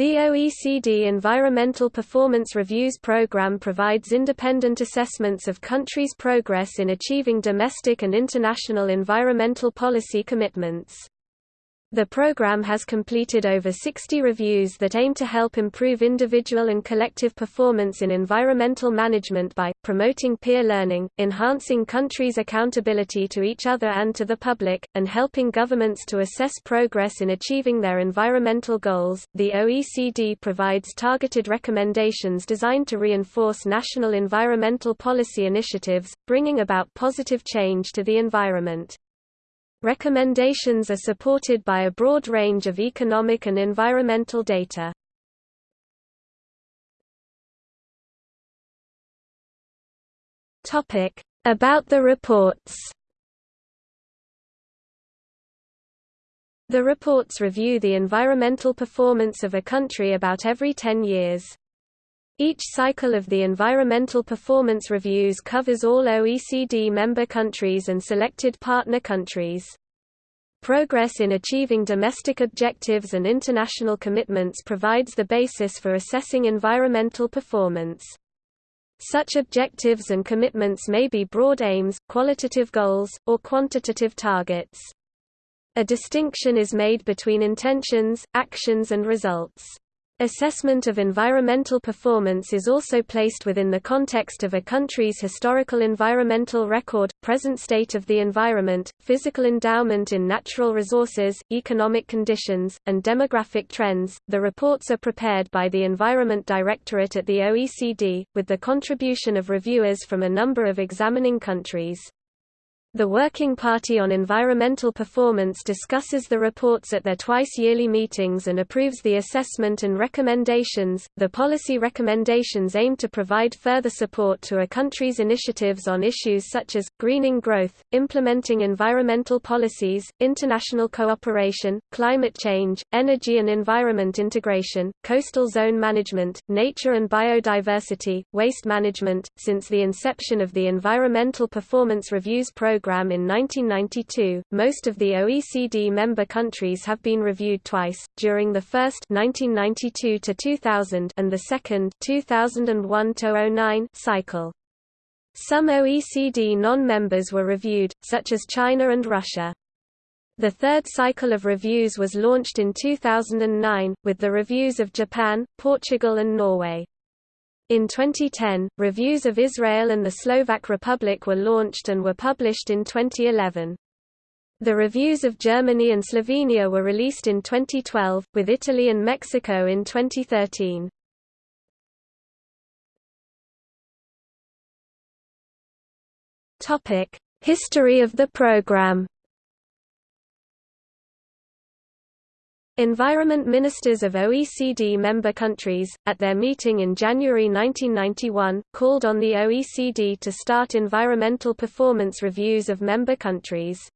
The OECD Environmental Performance Reviews Programme provides independent assessments of countries' progress in achieving domestic and international environmental policy commitments. The program has completed over 60 reviews that aim to help improve individual and collective performance in environmental management by, promoting peer learning, enhancing countries' accountability to each other and to the public, and helping governments to assess progress in achieving their environmental goals. The OECD provides targeted recommendations designed to reinforce national environmental policy initiatives, bringing about positive change to the environment. Recommendations are supported by a broad range of economic and environmental data. Topic: About the reports. The reports review the environmental performance of a country about every 10 years. Each cycle of the environmental performance reviews covers all OECD member countries and selected partner countries. Progress in achieving domestic objectives and international commitments provides the basis for assessing environmental performance. Such objectives and commitments may be broad aims, qualitative goals, or quantitative targets. A distinction is made between intentions, actions and results. Assessment of environmental performance is also placed within the context of a country's historical environmental record, present state of the environment, physical endowment in natural resources, economic conditions, and demographic trends. The reports are prepared by the Environment Directorate at the OECD, with the contribution of reviewers from a number of examining countries. The Working Party on Environmental Performance discusses the reports at their twice-yearly meetings and approves the assessment and recommendations. The policy recommendations aim to provide further support to a country's initiatives on issues such as greening growth, implementing environmental policies, international cooperation, climate change, energy and environment integration, coastal zone management, nature and biodiversity, waste management. Since the inception of the Environmental Performance Reviews Program program in 1992. Most of the OECD member countries have been reviewed twice, during the first 1992 to 2000 and the second 2001 to 09 cycle. Some OECD non-members were reviewed, such as China and Russia. The third cycle of reviews was launched in 2009, with the reviews of Japan, Portugal and Norway. In 2010, reviews of Israel and the Slovak Republic were launched and were published in 2011. The reviews of Germany and Slovenia were released in 2012, with Italy and Mexico in 2013. History of the program Environment ministers of OECD member countries, at their meeting in January 1991, called on the OECD to start environmental performance reviews of member countries.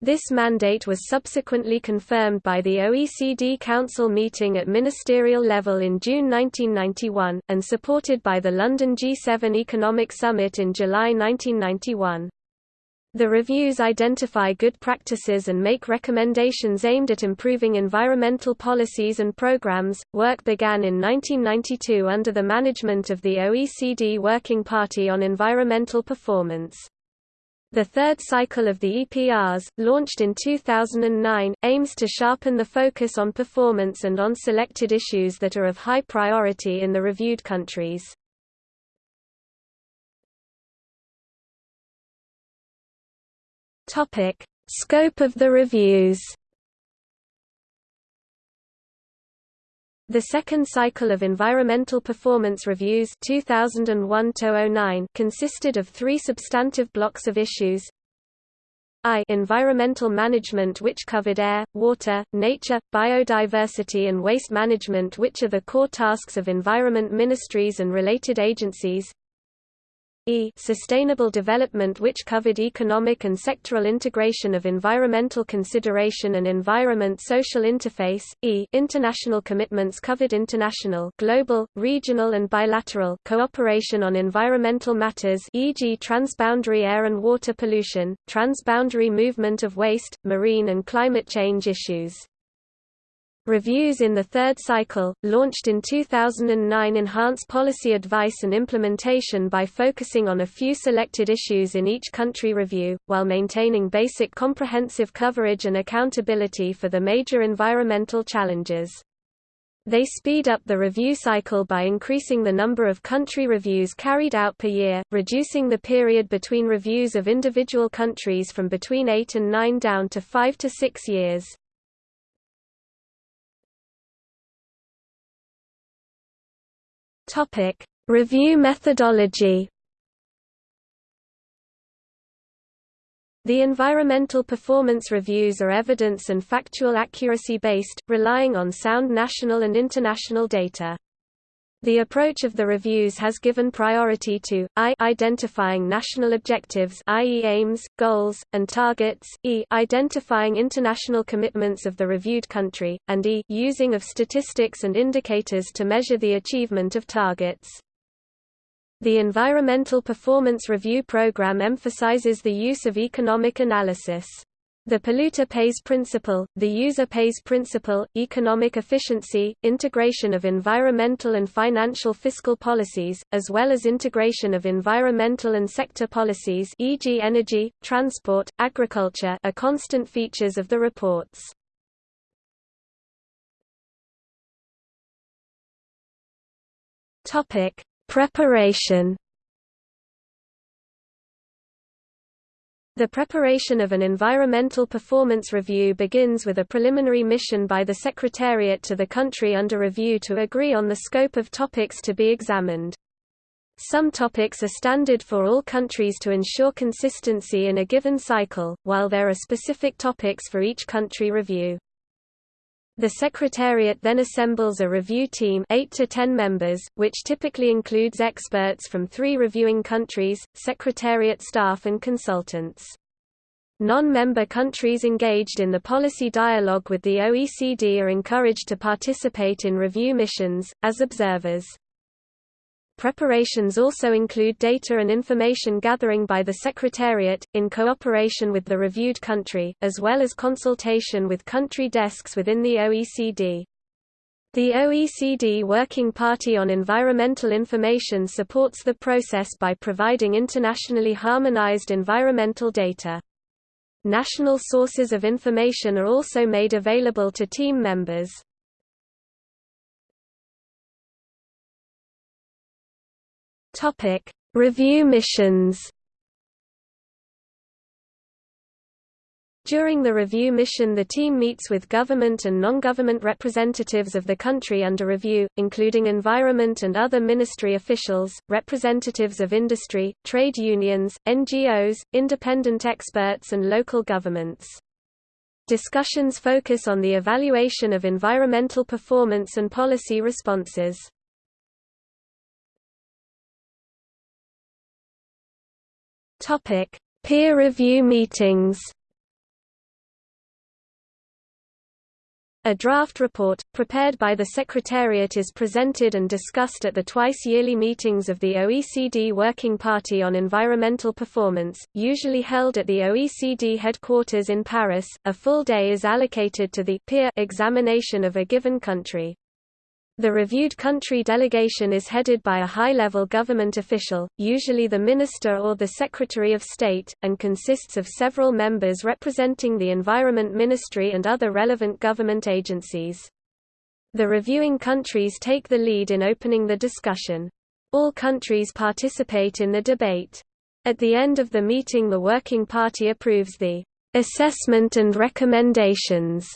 This mandate was subsequently confirmed by the OECD Council meeting at ministerial level in June 1991, and supported by the London G7 Economic Summit in July 1991. The reviews identify good practices and make recommendations aimed at improving environmental policies and programs. Work began in 1992 under the management of the OECD Working Party on Environmental Performance. The third cycle of the EPRs, launched in 2009, aims to sharpen the focus on performance and on selected issues that are of high priority in the reviewed countries. Topic: Scope of the reviews. The second cycle of environmental performance reviews 2001 consisted of three substantive blocks of issues. I environmental management which covered air, water, nature, biodiversity and waste management which are the core tasks of environment ministries and related agencies. E sustainable development which covered economic and sectoral integration of environmental consideration and environment social interface, E international commitments covered international global, regional and bilateral cooperation on environmental matters e.g. transboundary air and water pollution, transboundary movement of waste, marine and climate change issues. Reviews in the third cycle, launched in 2009 enhance policy advice and implementation by focusing on a few selected issues in each country review, while maintaining basic comprehensive coverage and accountability for the major environmental challenges. They speed up the review cycle by increasing the number of country reviews carried out per year, reducing the period between reviews of individual countries from between 8 and 9 down to 5 to 6 years. Topic: Review methodology. The environmental performance reviews are evidence and factual accuracy based, relying on sound national and international data. The approach of the reviews has given priority to I identifying national objectives i.e. aims, goals, and targets, e identifying international commitments of the reviewed country, and e using of statistics and indicators to measure the achievement of targets. The Environmental Performance Review Program emphasizes the use of economic analysis. The polluter pays principle, the user pays principle, economic efficiency, integration of environmental and financial fiscal policies, as well as integration of environmental and sector policies e.g. energy, transport, agriculture are constant features of the reports. Preparation The preparation of an environmental performance review begins with a preliminary mission by the Secretariat to the country under review to agree on the scope of topics to be examined. Some topics are standard for all countries to ensure consistency in a given cycle, while there are specific topics for each country review. The Secretariat then assembles a review team 8 to 10 members, which typically includes experts from three reviewing countries, Secretariat staff and consultants. Non-member countries engaged in the policy dialogue with the OECD are encouraged to participate in review missions, as observers. Preparations also include data and information gathering by the Secretariat, in cooperation with the reviewed country, as well as consultation with country desks within the OECD. The OECD Working Party on Environmental Information supports the process by providing internationally harmonized environmental data. National sources of information are also made available to team members. Topic: Review missions. During the review mission the team meets with government and non-government representatives of the country under review, including environment and other ministry officials, representatives of industry, trade unions, NGOs, independent experts and local governments. Discussions focus on the evaluation of environmental performance and policy responses. Topic: Peer review meetings. A draft report, prepared by the Secretariat is presented and discussed at the twice-yearly meetings of the OECD Working Party on Environmental Performance, usually held at the OECD headquarters in Paris. A full day is allocated to the peer examination of a given country. The reviewed country delegation is headed by a high-level government official, usually the Minister or the Secretary of State, and consists of several members representing the Environment Ministry and other relevant government agencies. The reviewing countries take the lead in opening the discussion. All countries participate in the debate. At the end of the meeting the Working Party approves the assessment and recommendations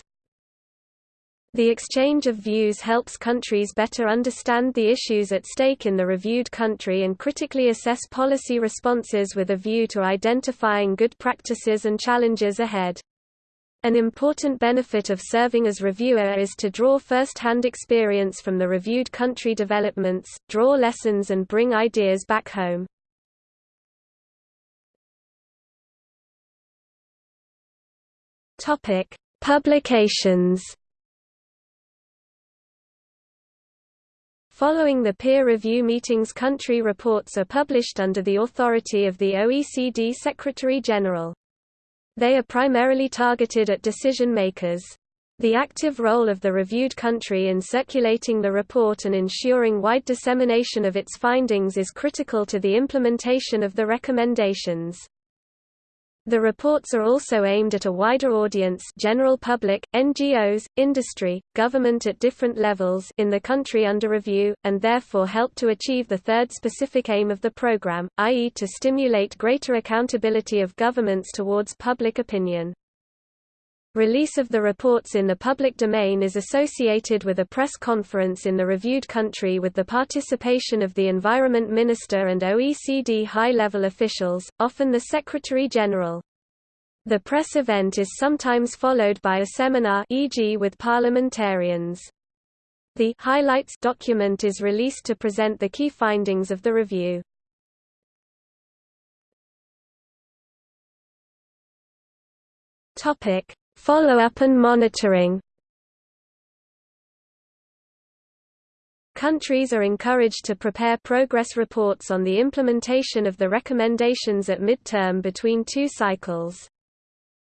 the exchange of views helps countries better understand the issues at stake in the reviewed country and critically assess policy responses with a view to identifying good practices and challenges ahead. An important benefit of serving as reviewer is to draw first-hand experience from the reviewed country developments, draw lessons and bring ideas back home. Publications Following the peer review meetings country reports are published under the authority of the OECD Secretary-General. They are primarily targeted at decision makers. The active role of the reviewed country in circulating the report and ensuring wide dissemination of its findings is critical to the implementation of the recommendations. The reports are also aimed at a wider audience general public, NGOs, industry, government at different levels in the country under review, and therefore help to achieve the third specific aim of the program, i.e. to stimulate greater accountability of governments towards public opinion. Release of the reports in the public domain is associated with a press conference in the reviewed country with the participation of the Environment Minister and OECD high-level officials, often the Secretary-General. The press event is sometimes followed by a seminar e.g. with parliamentarians. The highlights document is released to present the key findings of the review. Topic: Follow-up and monitoring Countries are encouraged to prepare progress reports on the implementation of the recommendations at midterm between two cycles.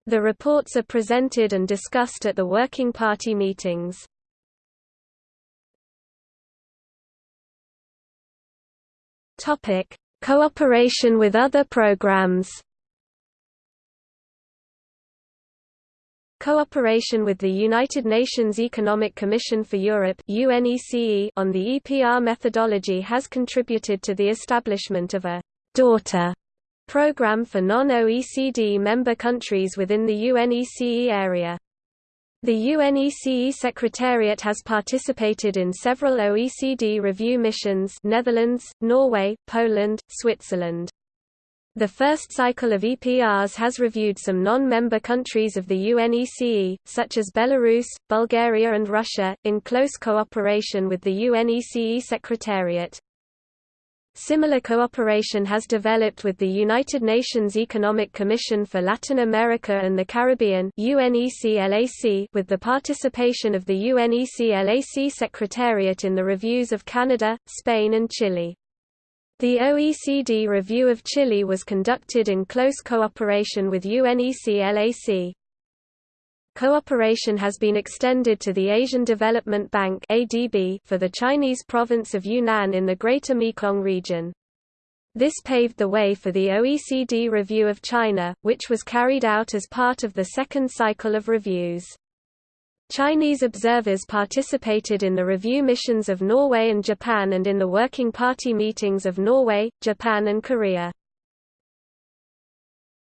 The reports are presented and discussed at the Working Party meetings. Cooperation with other programs Cooperation with the United Nations Economic Commission for Europe on the EPR methodology has contributed to the establishment of a «daughter» program for non-OECD member countries within the UNECE area. The UNECE Secretariat has participated in several OECD review missions Netherlands, Norway, Poland, Switzerland. The first cycle of EPRs has reviewed some non-member countries of the UNECE, such as Belarus, Bulgaria and Russia, in close cooperation with the UNECE Secretariat. Similar cooperation has developed with the United Nations Economic Commission for Latin America and the Caribbean with the participation of the UNECLAC Secretariat in the reviews of Canada, Spain and Chile. The OECD review of Chile was conducted in close cooperation with UNECE-LAC. Cooperation has been extended to the Asian Development Bank for the Chinese province of Yunnan in the Greater Mekong region. This paved the way for the OECD review of China, which was carried out as part of the second cycle of reviews. Chinese observers participated in the review missions of Norway and Japan and in the Working Party meetings of Norway, Japan and Korea.